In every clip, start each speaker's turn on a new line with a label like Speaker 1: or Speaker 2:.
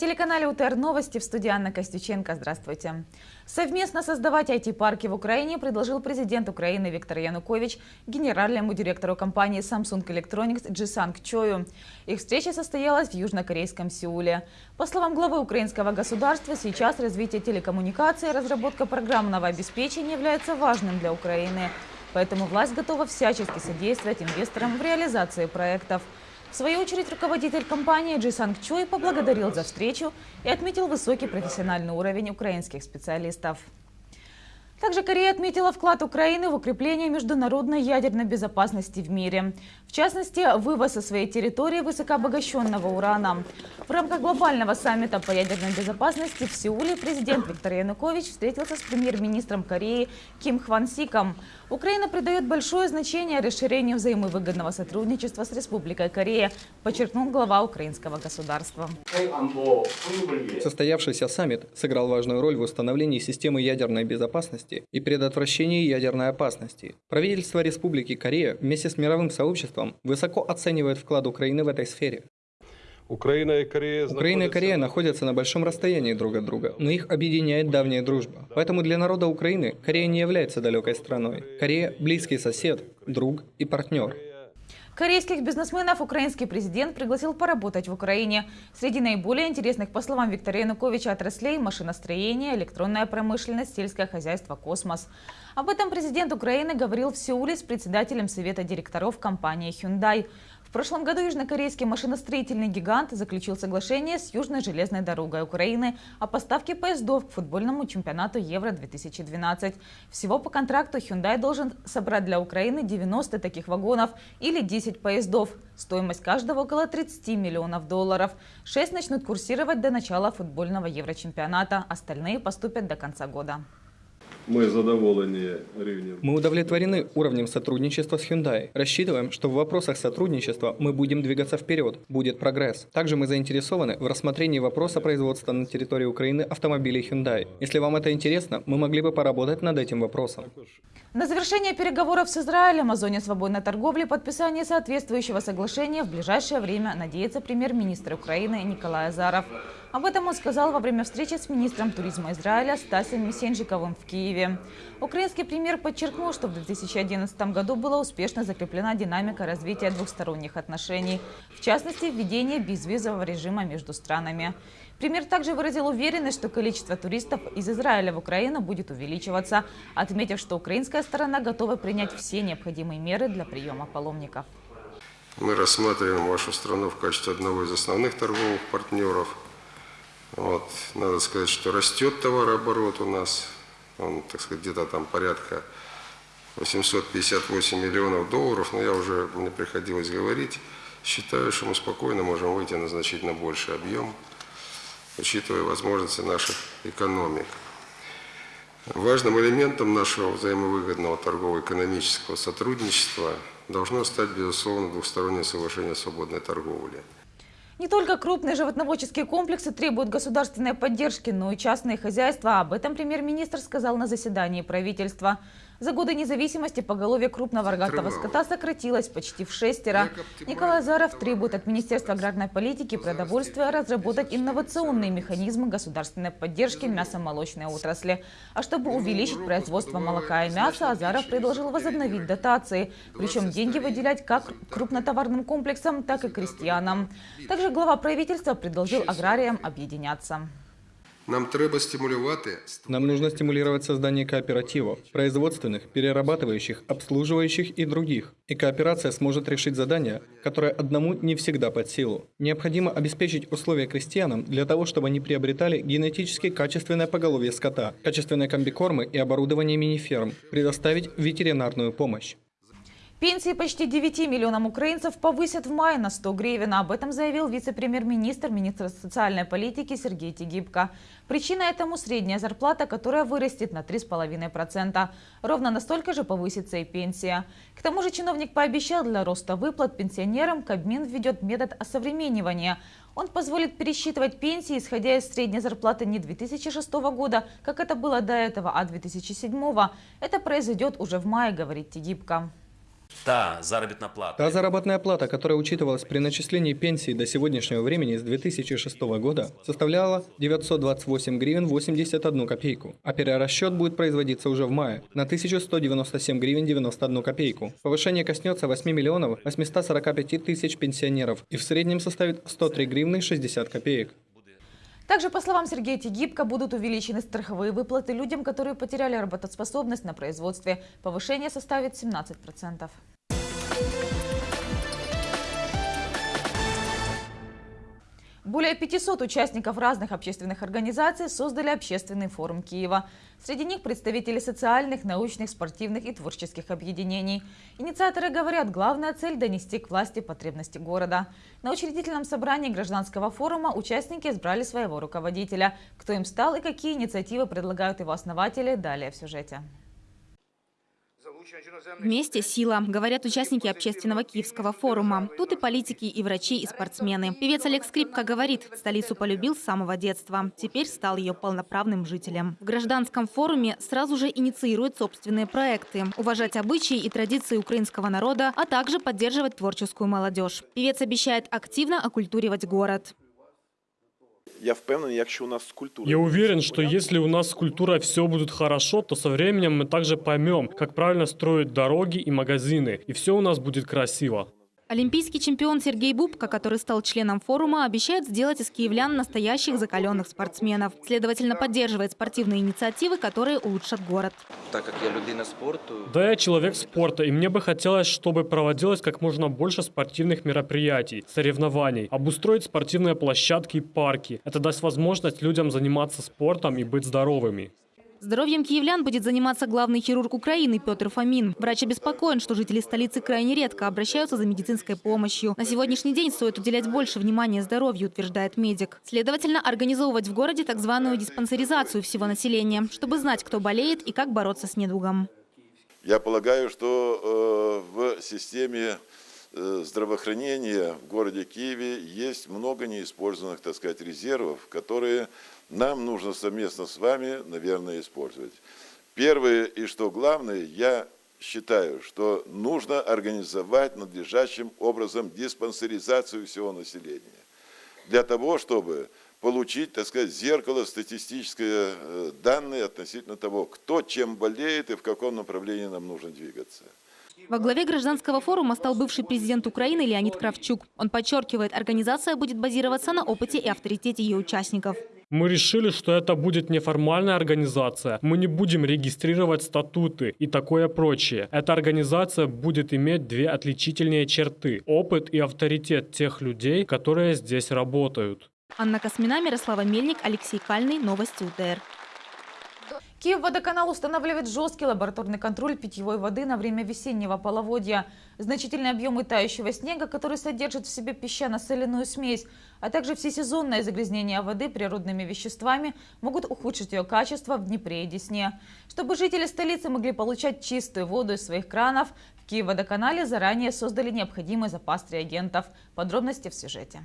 Speaker 1: На телеканале УТР Новости в студии Анна Костюченко. Здравствуйте. Совместно создавать IT-парки в Украине предложил президент Украины Виктор Янукович генеральному директору компании Samsung Electronics Джисанг Чою. Их встреча состоялась в южнокорейском Сеуле. По словам главы украинского государства, сейчас развитие телекоммуникаций и разработка программного обеспечения является важным для Украины. Поэтому власть готова всячески содействовать инвесторам в реализации проектов. В свою очередь, руководитель компании Джисанг Чой поблагодарил за встречу и отметил высокий профессиональный уровень украинских специалистов. Также Корея отметила вклад Украины в укрепление международной ядерной безопасности в мире. В частности, вывоз со своей территории высокообогащенного урана. В рамках глобального саммита по ядерной безопасности в Сеуле президент Виктор Янукович встретился с премьер-министром Кореи Ким Хван Сиком. Украина придает большое значение расширению взаимовыгодного сотрудничества с Республикой Корея, подчеркнул глава украинского государства.
Speaker 2: Состоявшийся саммит сыграл важную роль в установлении системы ядерной безопасности безопасности и предотвращении ядерной опасности. Правительство Республики Корея вместе с мировым сообществом высоко оценивает вклад Украины в этой сфере.
Speaker 3: Украина и Корея,
Speaker 2: Украина и Корея находятся на большом расстоянии друг от друга, но их объединяет давняя дружба. Поэтому для народа Украины Корея не является далекой страной. Корея – близкий сосед, друг и партнер.
Speaker 1: Корейских бизнесменов украинский президент пригласил поработать в Украине. Среди наиболее интересных, по словам Виктора Януковича, отраслей – машиностроение, электронная промышленность, сельское хозяйство, космос. Об этом президент Украины говорил в Сеуле с председателем Совета директоров компании Hyundai. В прошлом году южнокорейский машиностроительный гигант заключил соглашение с Южной железной дорогой Украины о поставке поездов к футбольному чемпионату Евро-2012. Всего по контракту Hyundai должен собрать для Украины 90 таких вагонов или 10 поездов. Стоимость каждого около 30 миллионов долларов. Шесть начнут курсировать до начала футбольного Еврочемпионата. Остальные поступят до конца года.
Speaker 3: Мы задоволені рівнем.
Speaker 2: Мы удовлетворены уровнем сотрудничества с Hyundai. Рассчитываем, что в вопросах сотрудничества мы будем двигаться вперед, будет прогресс. Также мы заинтересованы в рассмотрении вопроса производства на территории Украины автомобилей Hyundai. Если вам это интересно, мы могли бы поработать над этим вопросом.
Speaker 1: На завершение переговоров с Израилем о зоне свободной торговли подписание соответствующего соглашения в ближайшее время надеется премьер-министр Украины Николай Азаров. Об этом он сказал во время встречи с министром туризма Израиля Стасием Месенжиковым в Киеве. Украинский премьер подчеркнул, что в 2011 году была успешно закреплена динамика развития двухсторонних отношений, в частности, введение безвизового режима между странами. Премьер также выразил уверенность, что количество туристов из Израиля в Украину будет увеличиваться, отметив, что украинская сторона готова принять все необходимые меры для приема паломников.
Speaker 4: Мы рассматриваем вашу страну в качестве одного из основных торговых партнеров – вот, надо сказать, что растет товарооборот у нас, он, так сказать, где-то там порядка 858 миллионов долларов, но я уже, мне приходилось говорить, считаю, что мы спокойно можем выйти на значительно больший объем, учитывая возможности наших экономик. Важным элементом нашего взаимовыгодного торгово-экономического сотрудничества должно стать, безусловно, двухстороннее соглашение о свободной торговле.
Speaker 1: Не только крупные животноводческие комплексы требуют государственной поддержки, но и частные хозяйства. Об этом премьер-министр сказал на заседании правительства. За годы независимости поголовье крупного рогатого скота сократилось почти в шестеро. Николай Заров требует от Министерства аграрной политики и продовольствия разработать инновационные механизмы государственной поддержки мясомолочной отрасли. А чтобы увеличить производство молока и мяса, Азаров предложил возобновить дотации. Причем деньги выделять как крупнотоварным комплексам, так и крестьянам. Также глава правительства предложил аграриям объединяться.
Speaker 4: Нам треба стимулювати.
Speaker 2: Нам нужно стимулировать создание кооперативов, производственных, перерабатывающих, обслуживающих и других. И кооперация сможет решить задания, которые одному не всегда под силу. Необходимо обеспечить условия крестьянам для того, чтобы они приобретали генетически качественное поголовье скота, качественные комбикормы и оборудование мини-ферм, предоставить ветеринарную помощь.
Speaker 1: Пенсии почти 9 миллионам украинцев повысят в мае на 100 гривен. Об этом заявил вице-премьер-министр, министр социальной политики Сергей Тигибко. Причина этому средняя зарплата, которая вырастет на 3,5%. Ровно настолько же повысится и пенсия. К тому же чиновник пообещал, для роста выплат пенсионерам Кабмин введет метод осовременивания. Он позволит пересчитывать пенсии, исходя из средней зарплаты не 2006 года, как это было до этого, а 2007. Это произойдет уже в мае, говорит Тигибко.
Speaker 5: Та заработная плата.
Speaker 2: Та заработная плата, которая учитывалась при начислении пенсии до сегодняшнего времени с 2006 года, составляла 928 гривен 81 копейку, а перерасчет будет производиться уже в мае на 1197 гривен 91 копейку. Повышение коснется 8 миллионов 845 тысяч пенсионеров и в среднем составит 103 гривны 60 копеек.
Speaker 1: Также, по словам Сергея Тегибко, будут увеличены страховые выплаты людям, которые потеряли работоспособность на производстве. Повышение составит 17%. Более 500 участников разных общественных организаций создали общественный форум Киева. Среди них представители социальных, научных, спортивных и творческих объединений. Инициаторы говорят, главная цель – донести к власти потребности города. На учредительном собрании гражданского форума участники избрали своего руководителя. Кто им стал и какие инициативы предлагают его основатели – далее в сюжете.
Speaker 6: Вместе сила, говорят участники общественного Киевского форума. Тут и политики, и врачи, и спортсмены. Певец Олег Скрипка говорит, столицу полюбил с самого детства. Теперь стал ее полноправным жителем. В гражданском форуме сразу же инициирует собственные проекты. Уважать обычаи и традиции украинского народа, а также поддерживать творческую молодежь. Певец обещает активно оккультуривать город.
Speaker 7: Я впевнений, якщо у нас с культурой...
Speaker 8: Я уверен, что если у нас с культурой все будет хорошо, то со временем мы также поймем, как правильно строить дороги и магазины, и все у нас будет красиво.
Speaker 6: Олимпийский чемпион Сергей Бубка, который стал членом форума, обещает сделать из киевлян настоящих закаленных спортсменов. Следовательно, поддерживает спортивные инициативы, которые улучшат город.
Speaker 9: Так как я людина спорту,
Speaker 8: Да, я человек спорта, и мне бы хотелось, чтобы проводилось как можно больше спортивных мероприятий, соревнований, обустроить спортивные площадки и парки. Это даст возможность людям заниматься спортом и быть здоровыми.
Speaker 6: Здоровьем киевлян будет заниматься главный хирург Украины Петр Фомин. Врач обеспокоен, что жители столицы крайне редко обращаются за медицинской помощью. На сегодняшний день стоит уделять больше внимания здоровью, утверждает медик. Следовательно, организовывать в городе так званую диспансеризацию всего населения, чтобы знать, кто болеет и как бороться с недугом.
Speaker 7: Я полагаю, что э, в системе э, здравоохранения в городе Киеве есть много неиспользованных, так сказать, резервов, которые нам нужно совместно с вами, наверное, использовать. Первое и что главное, я считаю, что нужно организовать надлежащим образом диспансеризацию всего населения. Для того, чтобы получить, так сказать, зеркало статистическое э, данные относительно того, кто чем болеет и в каком направлении нам нужно двигаться.
Speaker 6: Во главе гражданского форума стал бывший президент Украины Леонид Кравчук. Он подчеркивает, организация будет базироваться на опыте и авторитете ее участников.
Speaker 8: Мы решили, что это будет неформальная организация. Мы не будем регистрировать статуты и такое прочее. Эта организация будет иметь две отличительные черты – опыт и авторитет тех людей, которые здесь работают.
Speaker 6: Анна Космина, Мирослава Мельник, Алексей Кальный. Новости УТР.
Speaker 1: Киевводоканал устанавливает жесткий лабораторный контроль питьевой воды на время весеннего половодья. Значительные объемы тающего снега, который содержит в себе песчано-соляную смесь, а также всесезонное загрязнение воды природными веществами могут ухудшить ее качество в Днепре и Десне. Чтобы жители столицы могли получать чистую воду из своих кранов, в Киевводоканале заранее создали необходимый запас реагентов. Подробности в сюжете.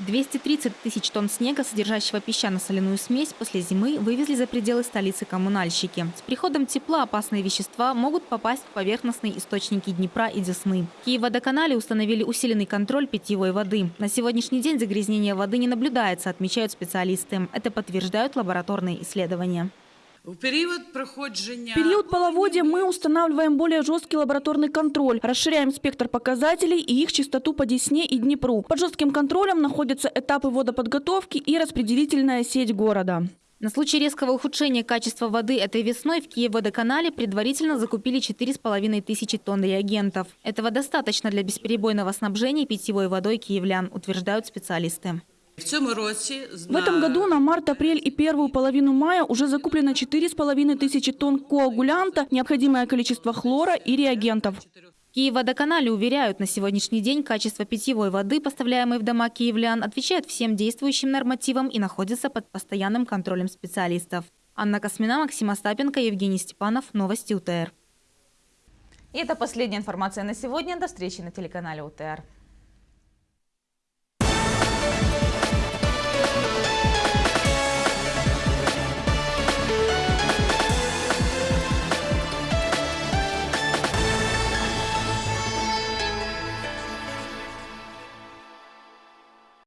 Speaker 6: 230 тысяч тонн снега, содержащего песчано-соляную смесь, после зимы вывезли за пределы столицы коммунальщики. С приходом тепла опасные вещества могут попасть в поверхностные источники Днепра и Десны. В Киев-водоканале установили усиленный контроль питьевой воды. На сегодняшний день загрязнение воды не наблюдается, отмечают специалисты. Это подтверждают лабораторные исследования.
Speaker 10: В период проходжения...
Speaker 11: В период половодья мы устанавливаем более жесткий лабораторный контроль, расширяем спектр показателей и их частоту по Десне и Днепру. Под жестким контролем находятся этапы водоподготовки и распределительная сеть города.
Speaker 6: На случай резкого ухудшения качества воды этой весной в Киев-водоканале предварительно закупили 4,5 тысячи тонн реагентов. Этого достаточно для бесперебойного снабжения питьевой водой киевлян, утверждают специалисты.
Speaker 11: В этом году на март, апрель и первую половину мая уже закуплено 4,5 тысячи тонн коагулянта, необходимое количество хлора и реагентов.
Speaker 6: Киев-водоканале уверяют, на сегодняшний день качество питьевой воды, поставляемой в дома киевлян, отвечает всем действующим нормативам и находится под постоянным контролем специалистов. Анна Космина, Максим Остапенко, Евгений Степанов. Новости УТР.
Speaker 1: И это последняя информация на сегодня. До встречи на телеканале УТР.